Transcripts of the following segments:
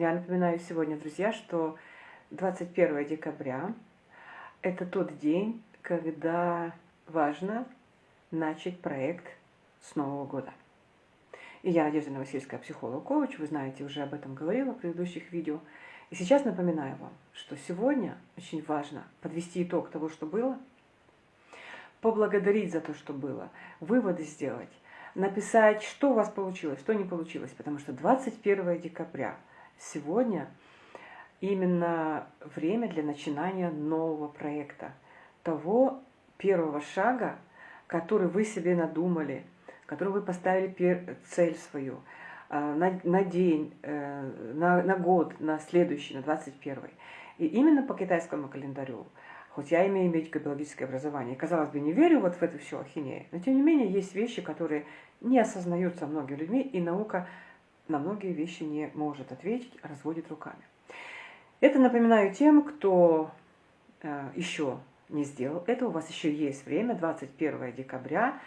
Я напоминаю сегодня, друзья, что 21 декабря – это тот день, когда важно начать проект с Нового года. И я Надежда Новосельская, психолог-коуч, вы знаете, уже об этом говорила в предыдущих видео. И сейчас напоминаю вам, что сегодня очень важно подвести итог того, что было, поблагодарить за то, что было, выводы сделать, написать, что у вас получилось, что не получилось, потому что 21 декабря сегодня именно время для начинания нового проекта, того первого шага, который вы себе надумали, который вы поставили цель свою а, на, на день, э, на, на год, на следующий, на 21 И именно по китайскому календарю Хоть я имею медико-биологическое образование, казалось бы, не верю вот в эту всю ахинею, но тем не менее есть вещи, которые не осознаются многими людьми, и наука на многие вещи не может ответить, а разводит руками. Это напоминаю тем, кто э, еще не сделал это, у вас еще есть время, 21 декабря,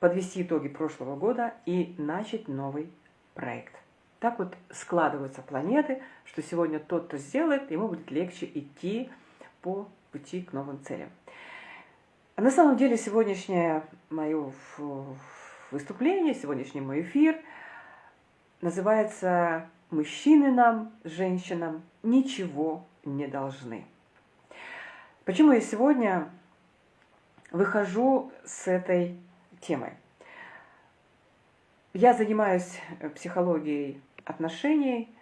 подвести итоги прошлого года и начать новый проект. Так вот складываются планеты, что сегодня тот, кто сделает, ему будет легче идти по пути к новым целям. А на самом деле сегодняшнее мое выступление, сегодняшний мой эфир называется «Мужчины нам, женщинам, ничего не должны». Почему я сегодня выхожу с этой темой? Я занимаюсь психологией отношений,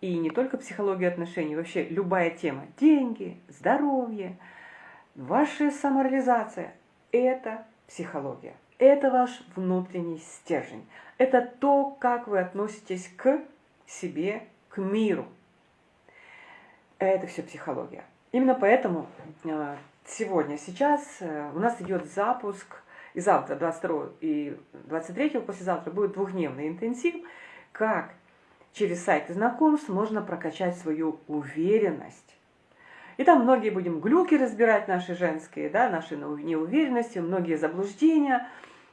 и не только психология отношений, вообще любая тема. Деньги, здоровье, ваша самореализация – это психология. Это ваш внутренний стержень. Это то, как вы относитесь к себе, к миру. Это все психология. Именно поэтому э, сегодня, сейчас э, у нас идет запуск, и завтра, 22 и 23 послезавтра будет двухдневный интенсив, как через сайты знакомств можно прокачать свою уверенность. И там многие будем глюки разбирать наши женские, да, наши неуверенности, многие заблуждения.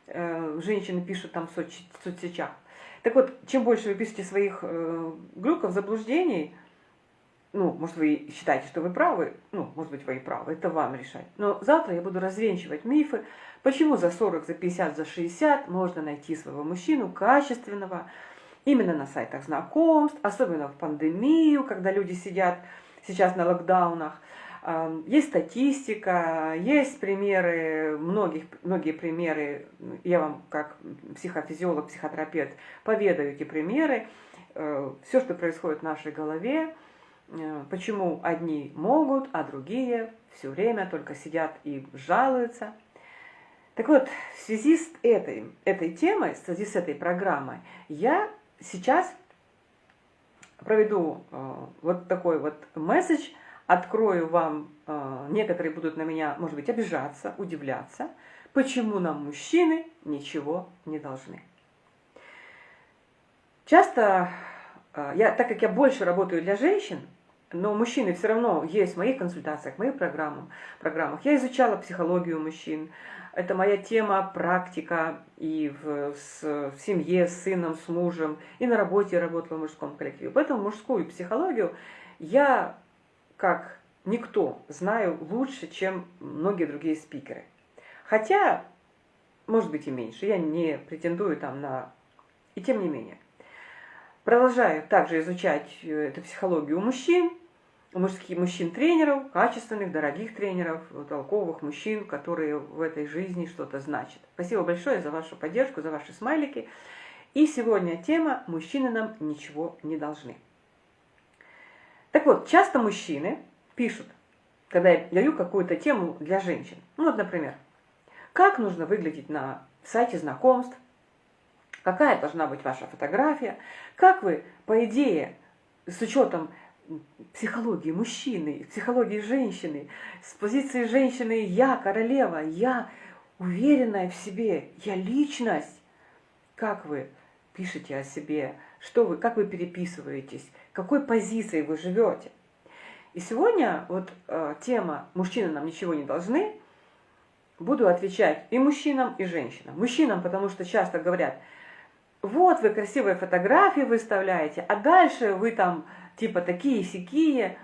Э, женщины пишут там в соцсетях. Так вот, чем больше вы пишете своих э, глюков, заблуждений, ну, может, вы считаете, что вы правы, ну, может быть, вы и правы, это вам решать. Но завтра я буду развенчивать мифы, почему за 40, за 50, за 60 можно найти своего мужчину качественного, именно на сайтах знакомств, особенно в пандемию, когда люди сидят сейчас на локдаунах. Есть статистика, есть примеры, многих, многие примеры, я вам как психофизиолог, психотерапевт поведаю эти примеры, э, все, что происходит в нашей голове, э, почему одни могут, а другие все время только сидят и жалуются. Так вот, в связи с этой, этой темой, в связи с этой программой, я сейчас проведу э, вот такой вот месседж, открою вам, э, некоторые будут на меня, может быть, обижаться, удивляться, почему нам мужчины ничего не должны. Часто, э, я, так как я больше работаю для женщин, но мужчины все равно есть в моих консультациях, в моих программах. Я изучала психологию мужчин, это моя тема, практика и в, с, в семье, с сыном, с мужем, и на работе работала в мужском коллективе. Поэтому мужскую психологию я, как никто, знаю лучше, чем многие другие спикеры. Хотя, может быть и меньше, я не претендую там на... И тем не менее. Продолжаю также изучать э, эту психологию мужчин, мужских мужчин-тренеров, качественных, дорогих тренеров, толковых мужчин, которые в этой жизни что-то значат. Спасибо большое за вашу поддержку, за ваши смайлики. И сегодня тема «Мужчины нам ничего не должны». Так вот, часто мужчины пишут, когда я даю какую-то тему для женщин. Ну вот, например, как нужно выглядеть на сайте знакомств, какая должна быть ваша фотография, как вы, по идее, с учетом психологии мужчины, психологии женщины, с позиции женщины «я королева», «я уверенная в себе», «я личность». Как вы пишете о себе, что вы, как вы переписываетесь, какой позицией вы живете. И сегодня вот э, тема «Мужчины нам ничего не должны» буду отвечать и мужчинам, и женщинам. Мужчинам, потому что часто говорят – вот вы красивые фотографии выставляете, а дальше вы там типа такие сякие.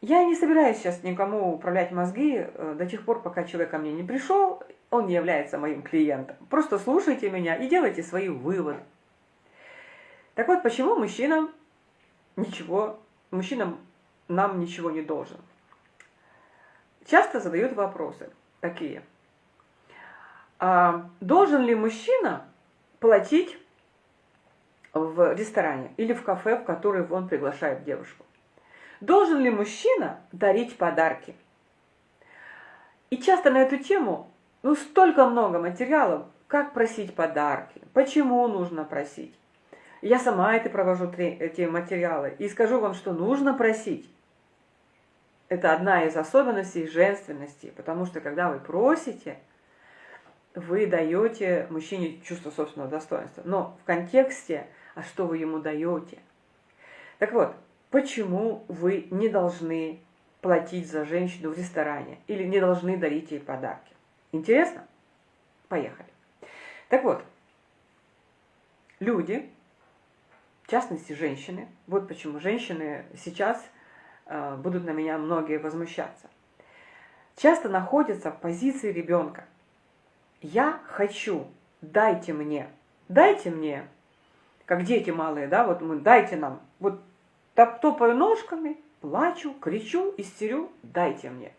Я не собираюсь сейчас никому управлять мозги э, до тех пор, пока человек ко мне не пришел, он не является моим клиентом. Просто слушайте меня и делайте свои выводы. Так вот, почему мужчинам ничего, мужчинам нам ничего не должен? Часто задают вопросы такие. А должен ли мужчина платить в ресторане или в кафе, в который он приглашает девушку? Должен ли мужчина дарить подарки? И часто на эту тему ну, столько много материалов, как просить подарки, почему нужно просить. Я сама это провожу эти материалы и скажу вам, что нужно просить. Это одна из особенностей женственности, потому что когда вы просите, вы даете мужчине чувство собственного достоинства. Но в контексте, а что вы ему даете? Так вот, почему вы не должны платить за женщину в ресторане или не должны дарить ей подарки? Интересно? Поехали. Так вот, люди, в частности женщины, вот почему женщины сейчас э, будут на меня многие возмущаться, часто находятся в позиции ребенка. Я хочу, дайте мне, дайте мне, как дети малые, да, вот мы, дайте нам, вот топаю ножками, плачу, кричу, истерю, дайте мне.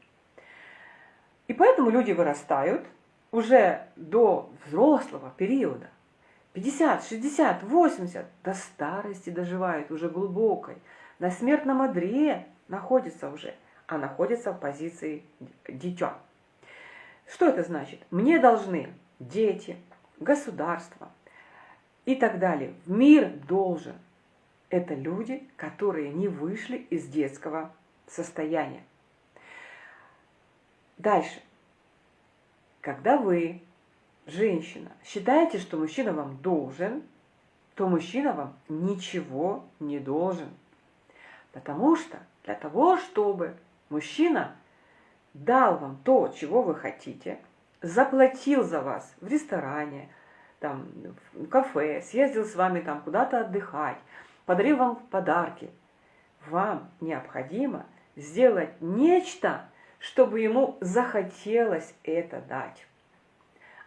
И поэтому люди вырастают уже до взрослого периода. 50, 60, 80, до старости доживают уже глубокой. На смертном одре находится уже, а находится в позиции дитя. Что это значит? Мне должны дети, государство и так далее. Мир должен. Это люди, которые не вышли из детского состояния. Дальше. Когда вы, женщина, считаете, что мужчина вам должен, то мужчина вам ничего не должен. Потому что для того, чтобы мужчина дал вам то, чего вы хотите, заплатил за вас в ресторане, там, в кафе, съездил с вами там куда-то отдыхать, подарил вам подарки, вам необходимо сделать нечто, чтобы ему захотелось это дать.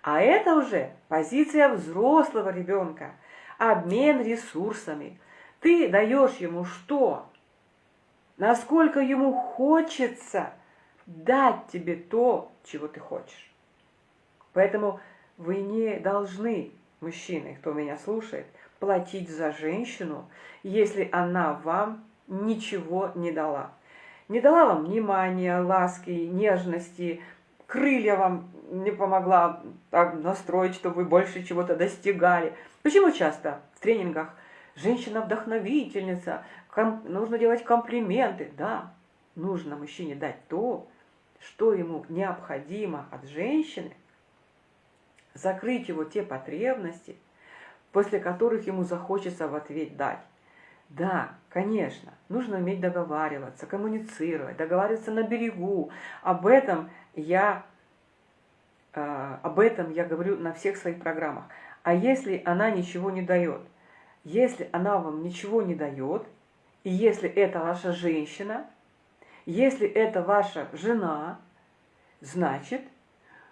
А это уже позиция взрослого ребенка, обмен ресурсами. Ты даешь ему что? Насколько ему хочется дать тебе то, чего ты хочешь. Поэтому вы не должны, мужчины, кто меня слушает, платить за женщину, если она вам ничего не дала не дала вам внимания, ласки, нежности, крылья вам не помогла так настроить, чтобы вы больше чего-то достигали. Почему часто в тренингах женщина-вдохновительница, нужно делать комплименты? Да, нужно мужчине дать то, что ему необходимо от женщины, закрыть его те потребности, после которых ему захочется в ответ дать. Да, конечно, нужно уметь договариваться, коммуницировать, договариваться на берегу. Об этом я, э, об этом я говорю на всех своих программах. А если она ничего не дает? Если она вам ничего не дает, и если это ваша женщина, если это ваша жена, значит,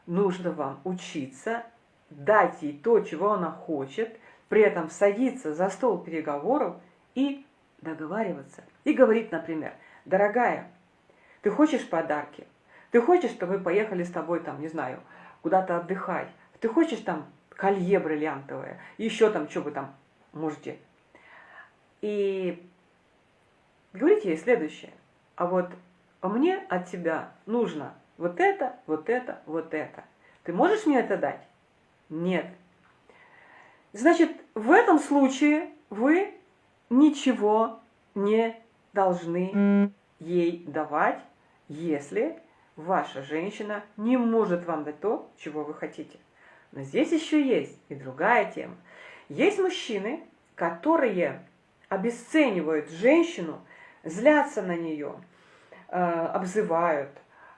нужно вам учиться дать ей то, чего она хочет, при этом садиться за стол переговоров – и договариваться. И говорит, например, дорогая, ты хочешь подарки? Ты хочешь, чтобы мы поехали с тобой, там, не знаю, куда-то отдыхать? Ты хочешь там колье бриллиантовое? Еще там, что вы там можете? И говорите ей следующее. А вот мне от тебя нужно вот это, вот это, вот это. Ты можешь мне это дать? Нет. Значит, в этом случае вы ничего не должны ей давать, если ваша женщина не может вам дать то, чего вы хотите. Но здесь еще есть и другая тема. Есть мужчины, которые обесценивают женщину, злятся на нее, э, обзывают.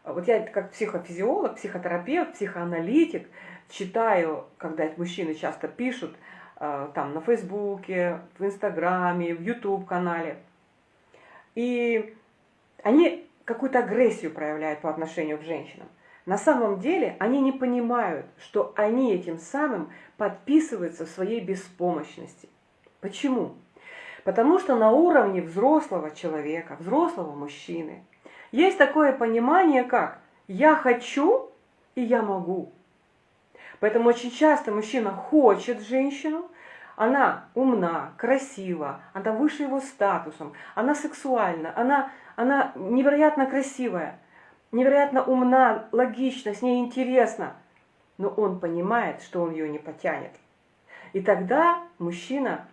Вот я как психофизиолог, психотерапевт, психоаналитик читаю, когда мужчины часто пишут – Э, там на Фейсбуке, в Инстаграме, в Ютуб канале. И они какую-то агрессию проявляют по отношению к женщинам. На самом деле они не понимают, что они этим самым подписываются в своей беспомощности. Почему? Потому что на уровне взрослого человека, взрослого мужчины, есть такое понимание, как «я хочу и я могу». Поэтому очень часто мужчина хочет женщину, она умна, красива, она выше его статусом, она сексуальна, она, она невероятно красивая, невероятно умна, логична, с ней интересно. Но он понимает, что он ее не потянет. И тогда мужчина,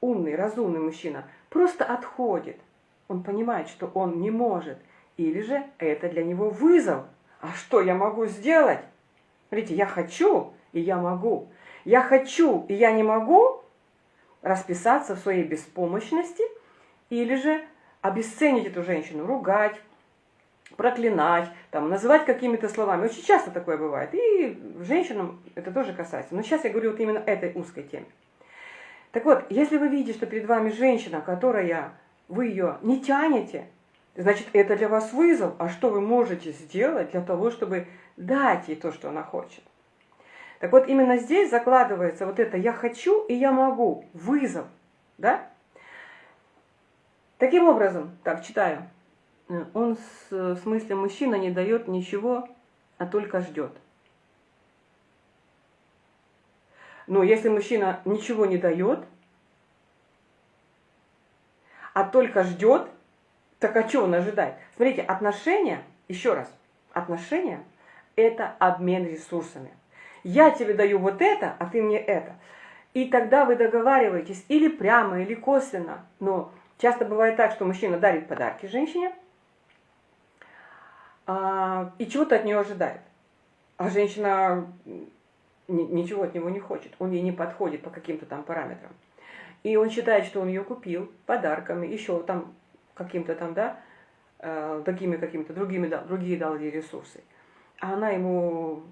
умный, разумный мужчина, просто отходит. Он понимает, что он не может. Или же это для него вызов. А что я могу сделать? Смотрите, я хочу, и я могу. Я хочу, и я не могу расписаться в своей беспомощности или же обесценить эту женщину, ругать, проклинать, там, называть какими-то словами. Очень часто такое бывает. И женщинам это тоже касается. Но сейчас я говорю вот именно этой узкой теме. Так вот, если вы видите, что перед вами женщина, которая, вы ее не тянете, значит, это для вас вызов. А что вы можете сделать для того, чтобы дать ей то, что она хочет? Так вот, именно здесь закладывается вот это «я хочу и я могу», вызов, да? Таким образом, так, читаю, он в смысле мужчина не дает ничего, а только ждет. Но если мужчина ничего не дает, а только ждет, так а что он ожидает? Смотрите, отношения, еще раз, отношения – это обмен ресурсами. Я тебе даю вот это, а ты мне это. И тогда вы договариваетесь или прямо, или косвенно. Но часто бывает так, что мужчина дарит подарки женщине – а, и чего-то от нее ожидает. А женщина ничего от него не хочет, он ей не подходит по каким-то там параметрам. И он считает, что он ее купил подарками, еще там каким-то там, да, э, такими какими-то другими, да, другие дал ей ресурсы. А она ему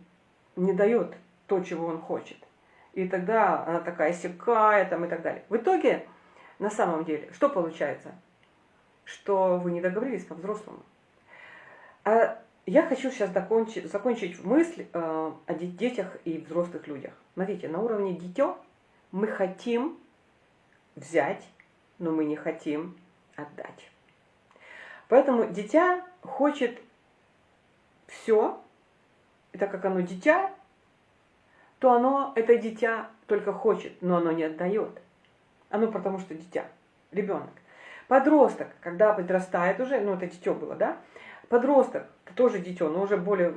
не дает то, чего он хочет. И тогда она такая секая там и так далее. В итоге, на самом деле, что получается? Что вы не договорились по-взрослому. А я хочу сейчас закончить, закончить мысль э, о детях и взрослых людях. Смотрите, на уровне дитё мы хотим взять, но мы не хотим отдать. Поэтому дитя хочет все, и так как оно дитя, то оно, это дитя только хочет, но оно не отдает. Оно потому что дитя, ребенок. Подросток, когда подрастает уже, ну это дитё было, да, Подросток, тоже дитё, но уже более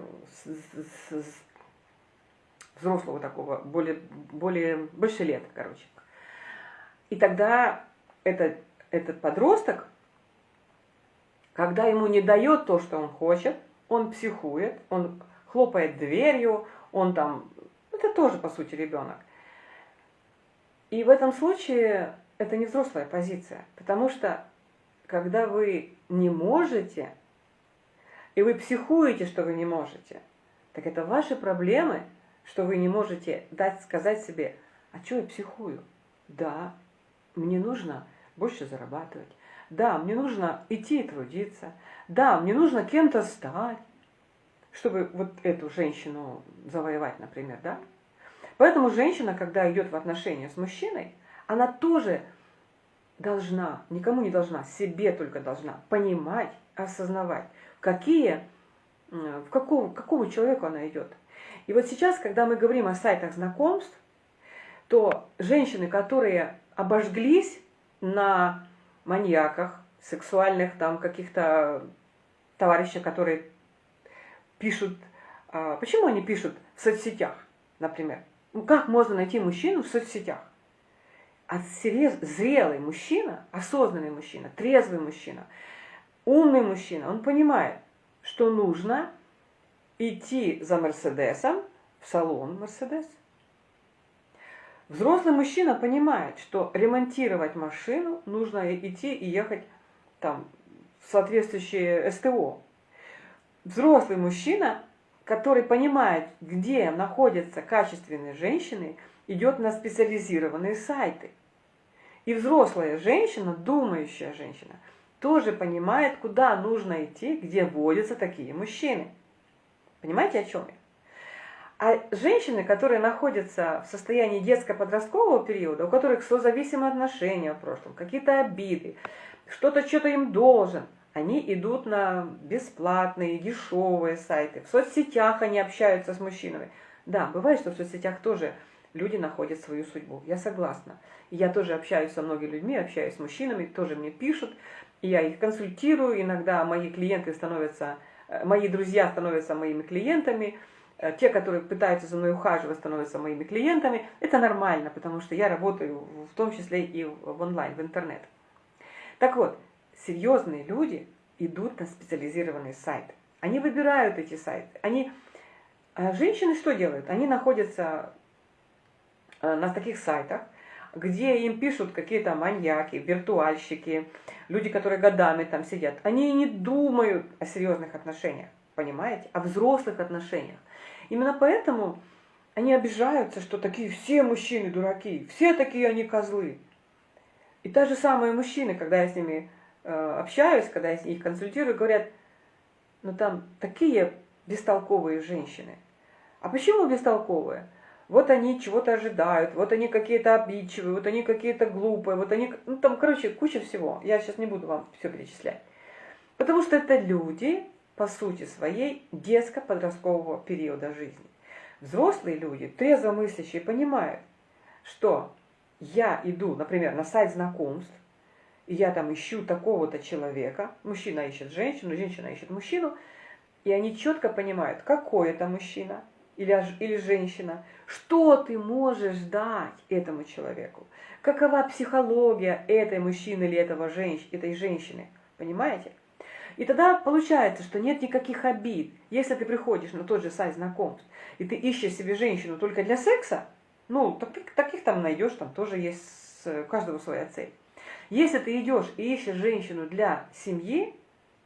взрослого такого, более, более больше лет, короче. И тогда этот, этот подросток, когда ему не дает то, что он хочет, он психует, он хлопает дверью, он там, это тоже, по сути, ребенок. И в этом случае это не взрослая позиция, потому что когда вы не можете и вы психуете, что вы не можете, так это ваши проблемы, что вы не можете дать сказать себе, а что я психую? Да, мне нужно больше зарабатывать. Да, мне нужно идти и трудиться. Да, мне нужно кем-то стать, чтобы вот эту женщину завоевать, например, да? Поэтому женщина, когда идет в отношения с мужчиной, она тоже должна, никому не должна, себе только должна понимать, осознавать, какие, в какого, какого человека она идет. И вот сейчас, когда мы говорим о сайтах знакомств, то женщины, которые обожглись на маньяках, сексуальных там каких-то товарищей, которые пишут, а, почему они пишут в соцсетях, например? Ну, как можно найти мужчину в соцсетях? А зрелый мужчина, осознанный мужчина, трезвый мужчина – Умный мужчина, он понимает, что нужно идти за Мерседесом в салон Мерседес. Взрослый мужчина понимает, что ремонтировать машину нужно идти и ехать там в соответствующее СТО. Взрослый мужчина, который понимает, где находятся качественные женщины, идет на специализированные сайты. И взрослая женщина, думающая женщина – тоже понимает, куда нужно идти, где водятся такие мужчины. Понимаете, о чем я? А женщины, которые находятся в состоянии детско-подросткового периода, у которых созависимые отношения в прошлом, какие-то обиды, что-то что-то им должен, они идут на бесплатные, дешевые сайты. В соцсетях они общаются с мужчинами. Да, бывает, что в соцсетях тоже люди находят свою судьбу. Я согласна. Я тоже общаюсь со многими людьми, общаюсь с мужчинами, тоже мне пишут. Я их консультирую. Иногда мои клиенты становятся, э, мои друзья становятся моими клиентами. Э, те, которые пытаются за мной ухаживать, становятся моими клиентами. Это нормально, потому что я работаю в том числе и в онлайн, в интернет. Так вот, серьезные люди идут на специализированные сайты. Они выбирают эти сайты. Они, а женщины что делают? Они находятся э, на таких сайтах, где им пишут какие-то маньяки, виртуальщики, люди, которые годами там сидят. Они не думают о серьезных отношениях, понимаете? О взрослых отношениях. Именно поэтому они обижаются, что такие все мужчины дураки, все такие они козлы. И та же самые мужчины, когда я с ними э, общаюсь, когда я их консультирую, говорят, ну там такие бестолковые женщины. А почему бестолковые? Вот они чего-то ожидают, вот они какие-то обидчивые, вот они какие-то глупые, вот они... Ну там, короче, куча всего. Я сейчас не буду вам все перечислять. Потому что это люди, по сути своей, детско-подросткового периода жизни. Взрослые люди, трезво мыслящие, понимают, что я иду, например, на сайт знакомств, и я там ищу такого-то человека, мужчина ищет женщину, женщина ищет мужчину, и они четко понимают, какой это мужчина или, или женщина, что ты можешь дать этому человеку, какова психология этой мужчины или этого женщ, этой женщины, понимаете? И тогда получается, что нет никаких обид. Если ты приходишь на тот же сайт знакомств, и ты ищешь себе женщину только для секса, ну, таких, таких там найдешь, там тоже есть у каждого своя цель. Если ты идешь и ищешь женщину для семьи,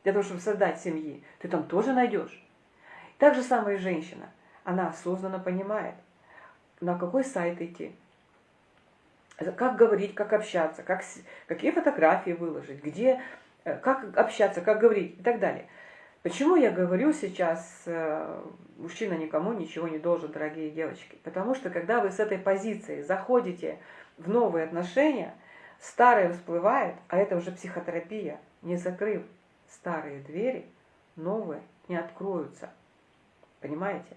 для того, чтобы создать семьи, ты там тоже найдешь. Так же самое и женщина. Она осознанно понимает, на какой сайт идти, как говорить, как общаться, как, какие фотографии выложить, где, э, как общаться, как говорить и так далее. Почему я говорю сейчас, э, мужчина никому ничего не должен, дорогие девочки? Потому что когда вы с этой позиции заходите в новые отношения, старые всплывают, а это уже психотерапия. Не закрыв старые двери, новые не откроются. Понимаете?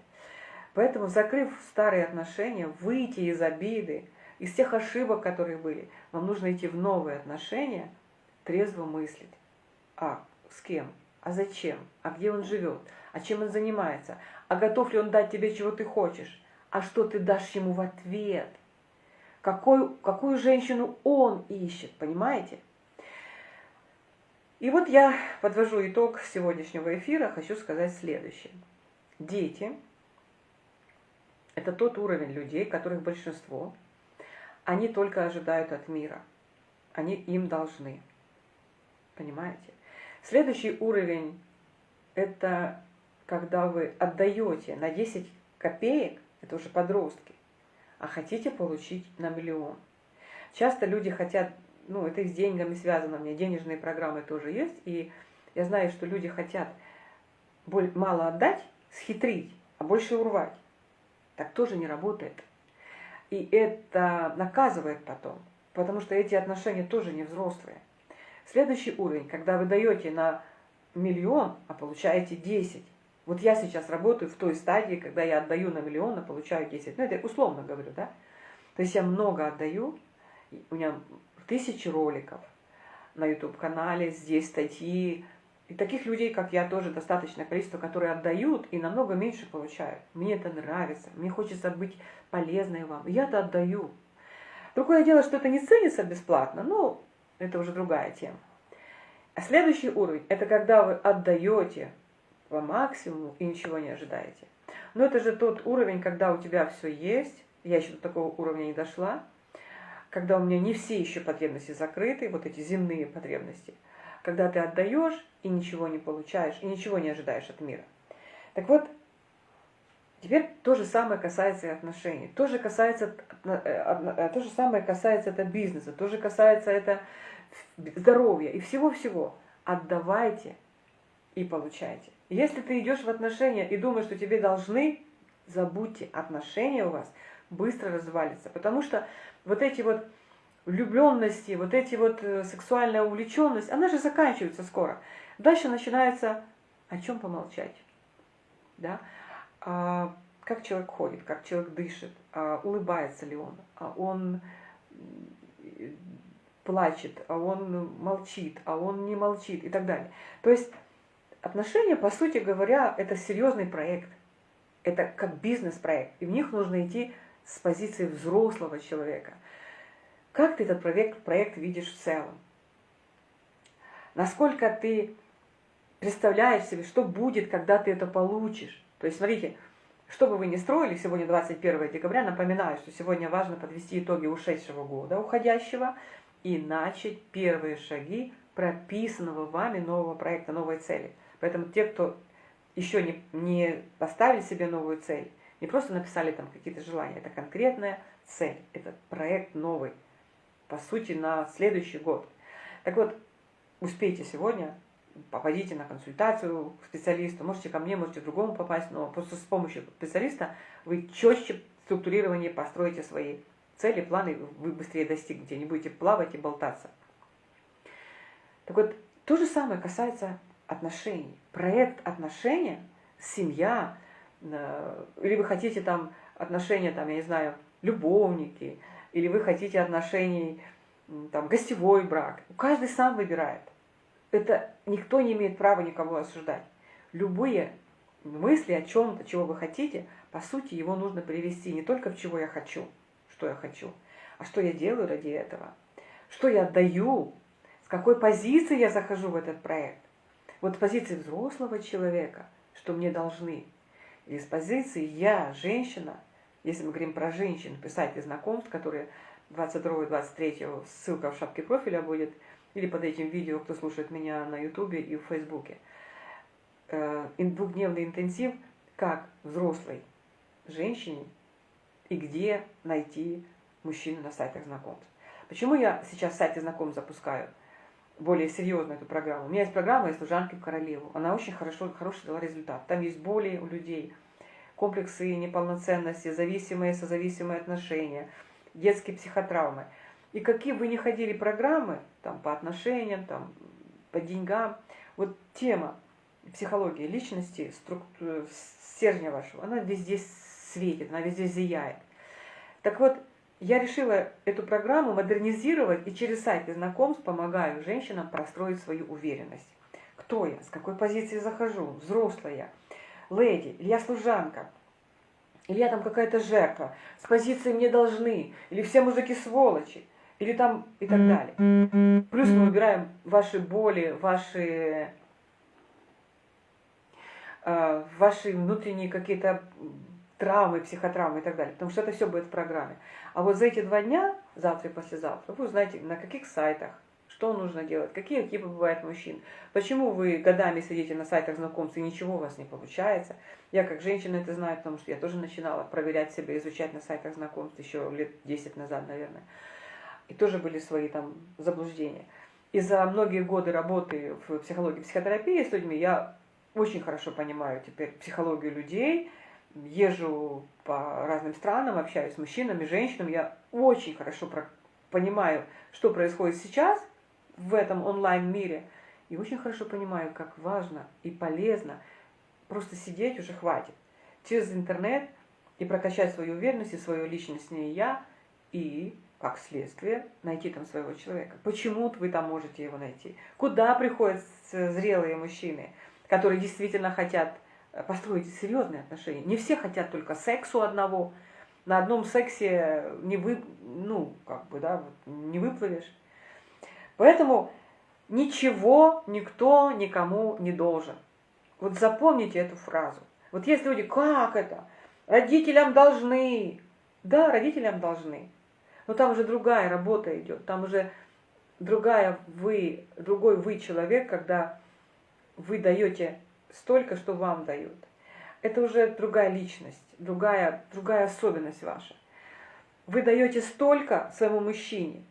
Поэтому, закрыв старые отношения, выйти из обиды, из тех ошибок, которые были, вам нужно идти в новые отношения, трезво мыслить. А с кем? а зачем, а где он живет, а чем он занимается, а готов ли он дать тебе, чего ты хочешь, а что ты дашь ему в ответ, какой, какую женщину он ищет, понимаете? И вот я подвожу итог сегодняшнего эфира, хочу сказать следующее. Дети – это тот уровень людей, которых большинство, они только ожидают от мира, они им должны, понимаете? Следующий уровень – это когда вы отдаете на 10 копеек, это уже подростки, а хотите получить на миллион. Часто люди хотят, ну это и с деньгами связано, у меня денежные программы тоже есть, и я знаю, что люди хотят мало отдать, схитрить, а больше урвать. Так тоже не работает. И это наказывает потом, потому что эти отношения тоже не взрослые. Следующий уровень, когда вы даете на миллион, а получаете 10. Вот я сейчас работаю в той стадии, когда я отдаю на миллион, а получаю 10. Ну, это условно говорю, да? То есть я много отдаю, у меня тысячи роликов на YouTube-канале, здесь статьи. И таких людей, как я, тоже достаточное количество, которые отдают и намного меньше получают. Мне это нравится, мне хочется быть полезной вам. Я-то отдаю. Другое дело, что это не ценится бесплатно, но это уже другая тема. А следующий уровень – это когда вы отдаете по максимуму и ничего не ожидаете. Но это же тот уровень, когда у тебя все есть, я еще до такого уровня не дошла, когда у меня не все еще потребности закрыты, вот эти земные потребности, когда ты отдаешь и ничего не получаешь, и ничего не ожидаешь от мира. Так вот, теперь то же самое касается и отношений, то же, касается, э, э, то же самое касается это бизнеса, то же касается это здоровья и всего-всего. отдавайте и получайте. Если ты идешь в отношения и думаешь, что тебе должны, забудьте, отношения у вас быстро развалится. Потому что вот эти вот влюбленности, вот эти вот э, сексуальная увлеченность, она же заканчивается скоро. Дальше начинается о чем помолчать. Да? А, как человек ходит, как человек дышит, а, улыбается ли он, а он плачет, а он молчит, а он не молчит и так далее. То есть отношения, по сути говоря, это серьезный проект. Это как бизнес-проект. И в них нужно идти с позиции взрослого человека. Как ты этот проект, проект видишь в целом? Насколько ты представляешь себе, что будет, когда ты это получишь? То есть, смотрите, что бы вы ни строили, сегодня 21 декабря, напоминаю, что сегодня важно подвести итоги ушедшего года, уходящего, и начать первые шаги прописанного вами нового проекта, новой цели. Поэтому те, кто еще не, не поставили себе новую цель, не просто написали там какие-то желания, это конкретная цель, это проект новый, по сути, на следующий год. Так вот, успейте сегодня, попадите на консультацию к специалисту, можете ко мне, можете к другому попасть, но просто с помощью специалиста вы четче структурирование построите свои цели, планы, вы быстрее достигнете, не будете плавать и болтаться. Так вот, то же самое касается отношений. Проект отношения, семья, э, или вы хотите там отношения, там, я не знаю, любовники, или вы хотите отношений, там, гостевой брак. Каждый сам выбирает. Это никто не имеет права никого осуждать. Любые мысли о чем-то, чего вы хотите, по сути, его нужно привести не только в чего я хочу, что я хочу, а что я делаю ради этого, что я отдаю, с какой позиции я захожу в этот проект. Вот с позиции взрослого человека, что мне должны, или с позиции я, женщина, если мы говорим про женщин, писать знакомств, которые 22-23, ссылка в шапке профиля будет, или под этим видео, кто слушает меня на ютубе и в фейсбуке. Э, двухдневный интенсив, как взрослой женщине и где найти мужчину на сайтах знакомств. Почему я сейчас сайты знакомств запускаю? более серьезно эту программу. У меня есть программа из служанки в королеву. Она очень хорошо, хороший дала результат. Там есть боли у людей, комплексы неполноценности, зависимые, созависимые отношения, детские психотравмы. И какие бы ни ходили программы, там, по отношениям, там, по деньгам, вот тема психологии личности, структуры, стержня вашего, она везде светит, она везде зияет. Так вот, я решила эту программу модернизировать и через сайты знакомств помогаю женщинам простроить свою уверенность. Кто я, с какой позиции захожу, взрослая, леди, или я служанка, или я там какая-то жертва, с позиции мне должны, или все мужики сволочи, или там и так далее. Плюс мы выбираем ваши боли, ваши, э, ваши внутренние какие-то травмы, психотравмы и так далее, потому что это все будет в программе. А вот за эти два дня, завтра и послезавтра, вы узнаете, на каких сайтах, что нужно делать, какие типы бывают мужчин, почему вы годами сидите на сайтах знакомств и ничего у вас не получается. Я как женщина это знаю, потому что я тоже начинала проверять себя, изучать на сайтах знакомств еще лет 10 назад, наверное. И тоже были свои там заблуждения. И за многие годы работы в психологии, психотерапии с людьми я очень хорошо понимаю теперь психологию людей, езжу по разным странам, общаюсь с мужчинами, женщинами, я очень хорошо понимаю, что происходит сейчас в этом онлайн-мире, и очень хорошо понимаю, как важно и полезно просто сидеть уже хватит через интернет и прокачать свою уверенность и свою личностное я, и, как следствие, найти там своего человека. Почему вы там можете его найти? Куда приходят зрелые мужчины, которые действительно хотят построить серьезные отношения. Не все хотят только сексу одного. На одном сексе не вы, ну, как бы, да, не выплывешь. Поэтому ничего никто никому не должен. Вот запомните эту фразу. Вот есть люди, как это? Родителям должны. Да, родителям должны. Но там уже другая работа идет. Там уже другая вы, другой вы человек, когда вы даете столько, что вам дают. Это уже другая личность, другая, другая особенность ваша. Вы даете столько своему мужчине,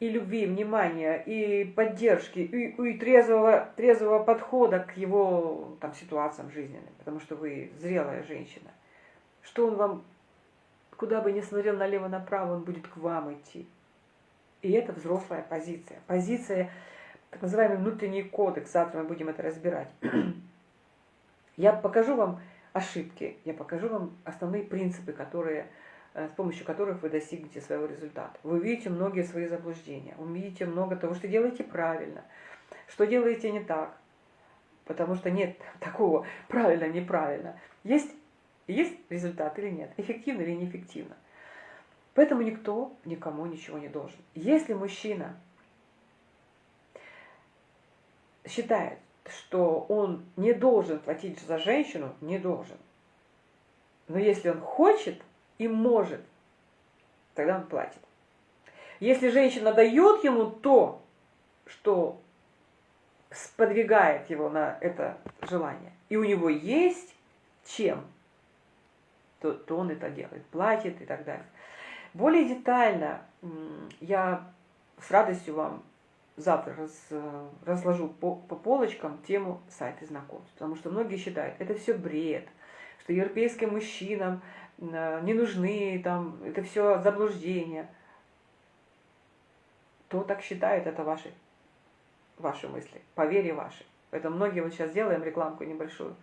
и любви, внимания, и поддержки, и, и трезвого, трезвого подхода к его там, ситуациям жизненным, потому что вы зрелая женщина, что он вам, куда бы ни смотрел налево-направо, он будет к вам идти. И это взрослая позиция. Позиция, так называемый внутренний кодекс, завтра мы будем это разбирать. Я покажу вам ошибки, я покажу вам основные принципы, которые Э, с помощью которых вы достигнете своего результата. Вы увидите многие свои заблуждения, увидите много того, что делаете правильно, что делаете не так, потому что нет такого правильно, неправильно. Есть, есть результат или нет, эффективно или неэффективно. Поэтому никто никому ничего не должен. Если мужчина считает, что он не должен платить за женщину, не должен. Но если он хочет – и может, тогда он платит. Если женщина дает ему то, что сподвигает его на это желание, и у него есть чем, то, то он это делает, платит и так далее. Более детально я с радостью вам завтра раз, разложу по, по полочкам тему сайта знакомств, потому что многие считают, это все бред, что европейским мужчинам не нужны, там, это все заблуждение. Кто так считает, это ваши, ваши мысли, поверье ваши. Поэтому многие вот сейчас делаем рекламку небольшую.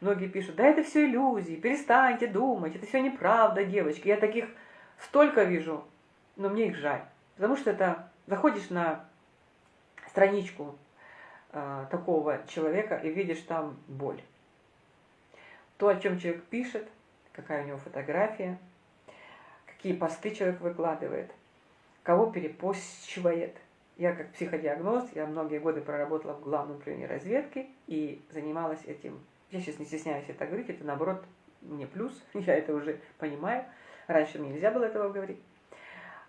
Многие пишут, да это все иллюзии, перестаньте думать, это все неправда, девочки. Я таких столько вижу, но мне их жаль. Потому что это, заходишь на страничку э, такого человека и видишь там боль. То, о чем человек пишет, какая у него фотография, какие посты человек выкладывает, кого перепощивает. Я как психодиагноз, я многие годы проработала в главном управлении разведки и занималась этим. Я сейчас не стесняюсь это говорить, это наоборот мне плюс, я это уже понимаю. Раньше мне нельзя было этого говорить.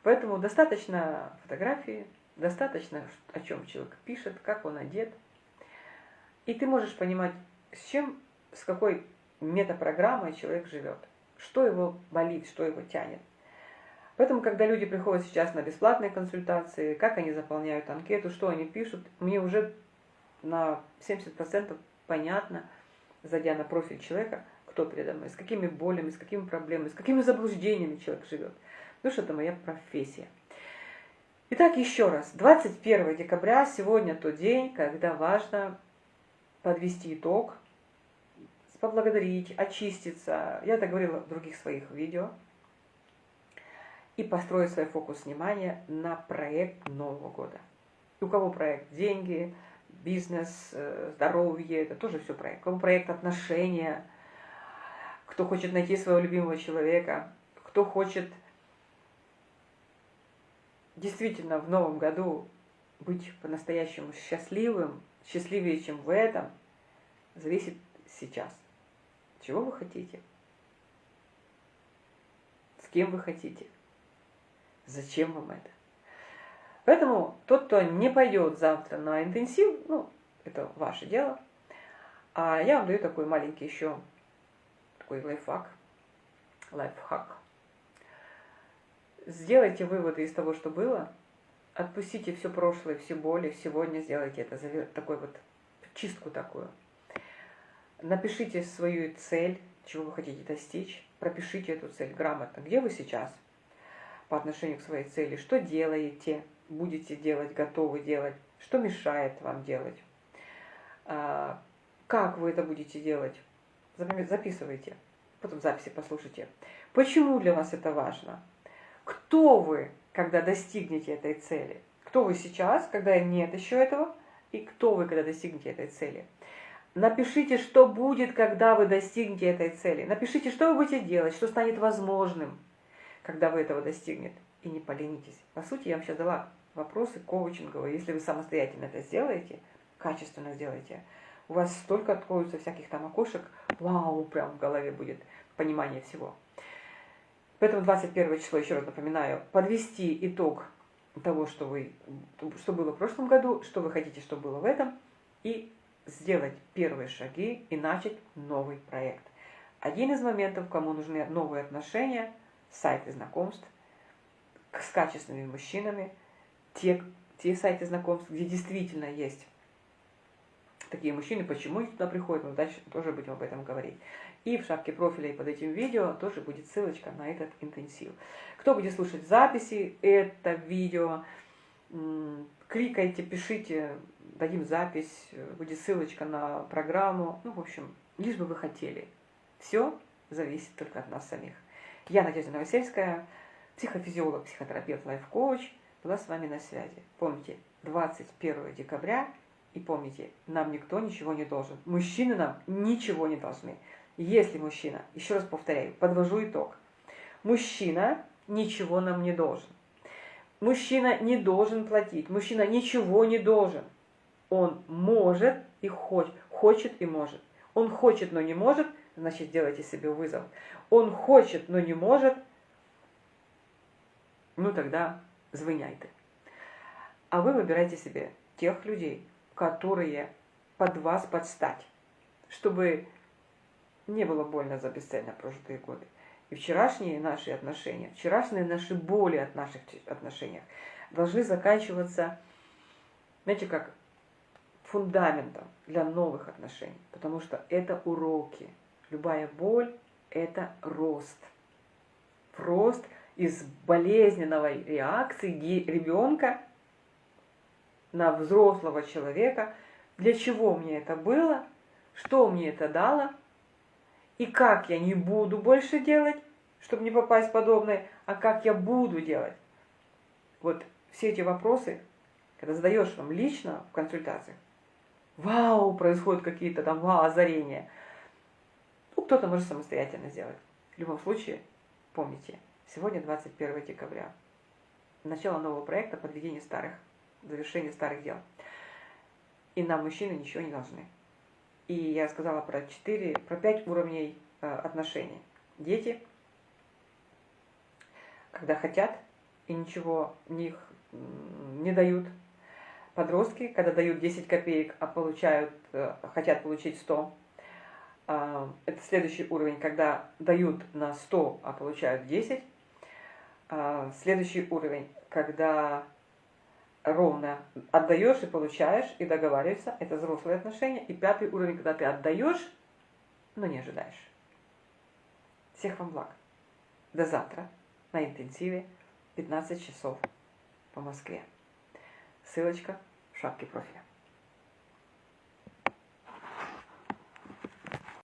Поэтому достаточно фотографии, достаточно, о чем человек пишет, как он одет. И ты можешь понимать, с чем, с какой метапрограммой человек живет, что его болит, что его тянет. Поэтому, когда люди приходят сейчас на бесплатные консультации, как они заполняют анкету, что они пишут, мне уже на 70% понятно, зайдя на профиль человека, кто передо мной, с какими болями, с какими проблемами, с какими заблуждениями человек живет. Потому что это моя профессия. Итак, еще раз, 21 декабря, сегодня тот день, когда важно подвести итог поблагодарить, очиститься. Я это говорила в других своих видео. И построить свой фокус внимания на проект Нового года. И у кого проект деньги, бизнес, э, здоровье, это тоже все проект. У кого проект отношения, кто хочет найти своего любимого человека, кто хочет действительно в новом году быть по-настоящему счастливым, счастливее, чем в этом, зависит сейчас. Чего вы хотите? С кем вы хотите? Зачем вам это? Поэтому тот, кто не пойдет завтра на интенсив, ну, это ваше дело. А я вам даю такой маленький еще такой лайфхак. Лайфхак. Сделайте выводы из того, что было. Отпустите все прошлое, все боли. Сегодня сделайте это, такой вот чистку такую. Напишите свою цель, чего вы хотите достичь, пропишите эту цель грамотно. Где вы сейчас по отношению к своей цели, что делаете, будете делать, готовы делать, что мешает вам делать, а, как вы это будете делать. Записывайте, потом записи послушайте. Почему для вас это важно? Кто вы, когда достигнете этой цели? Кто вы сейчас, когда нет еще этого? И кто вы, когда достигнете этой цели? Напишите, что будет, когда вы достигнете этой цели. Напишите, что вы будете делать, что станет возможным, когда вы этого достигнете. И не поленитесь. По сути, я вам сейчас дала вопросы коучинговые. Если вы самостоятельно это сделаете, качественно сделаете, у вас столько откроются всяких там окошек, вау, прям в голове будет понимание всего. Поэтому 21 число, еще раз напоминаю, подвести итог того, что, вы, что было в прошлом году, что вы хотите, что было в этом, и сделать первые шаги и начать новый проект. Один из моментов, кому нужны новые отношения, сайты знакомств с качественными мужчинами, те, те сайты знакомств, где действительно есть такие мужчины, почему они туда приходят, мы дальше тоже будем об этом говорить. И в шапке профиля и под этим видео тоже будет ссылочка на этот интенсив. Кто будет слушать записи это видео, кликайте, пишите, дадим запись, будет ссылочка на программу. Ну, в общем, лишь бы вы хотели. Все зависит только от нас самих. Я Надежда Новосельская, психофизиолог, психотерапевт, лайф-коуч, была с вами на связи. Помните, 21 декабря, и помните, нам никто ничего не должен. Мужчины нам ничего не должны. Если мужчина, еще раз повторяю, подвожу итог, мужчина ничего нам не должен. Мужчина не должен платить, мужчина ничего не должен. Он может и хочет, хочет и может. Он хочет, но не может, значит, сделайте себе вызов. Он хочет, но не может, ну тогда звоняйте. А вы выбирайте себе тех людей, которые под вас подстать, чтобы не было больно за бесцельно прожитые годы. И вчерашние наши отношения, вчерашние наши боли от наших отношений должны заканчиваться, знаете, как фундаментом для новых отношений. Потому что это уроки. Любая боль – это рост. Рост из болезненного реакции ребенка на взрослого человека. Для чего мне это было? Что мне это дало – и как я не буду больше делать, чтобы не попасть в подобное, а как я буду делать. Вот все эти вопросы, когда задаешь вам лично в консультациях, вау, происходят какие-то там вау, озарения. Ну, кто-то может самостоятельно сделать. В любом случае, помните, сегодня 21 декабря. Начало нового проекта подведение старых, завершение старых дел. И нам, мужчины, ничего не должны. И я сказала про 4, про 5 уровней э, отношений. Дети, когда хотят и ничего них не дают. Подростки, когда дают 10 копеек, а получают, э, хотят получить 100. А, это следующий уровень, когда дают на 100, а получают 10. А, следующий уровень, когда ровно отдаешь и получаешь, и договариваешься. Это взрослые отношения. И пятый уровень, когда ты отдаешь, но не ожидаешь. Всех вам благ. До завтра на интенсиве 15 часов по Москве. Ссылочка в шапке профиля.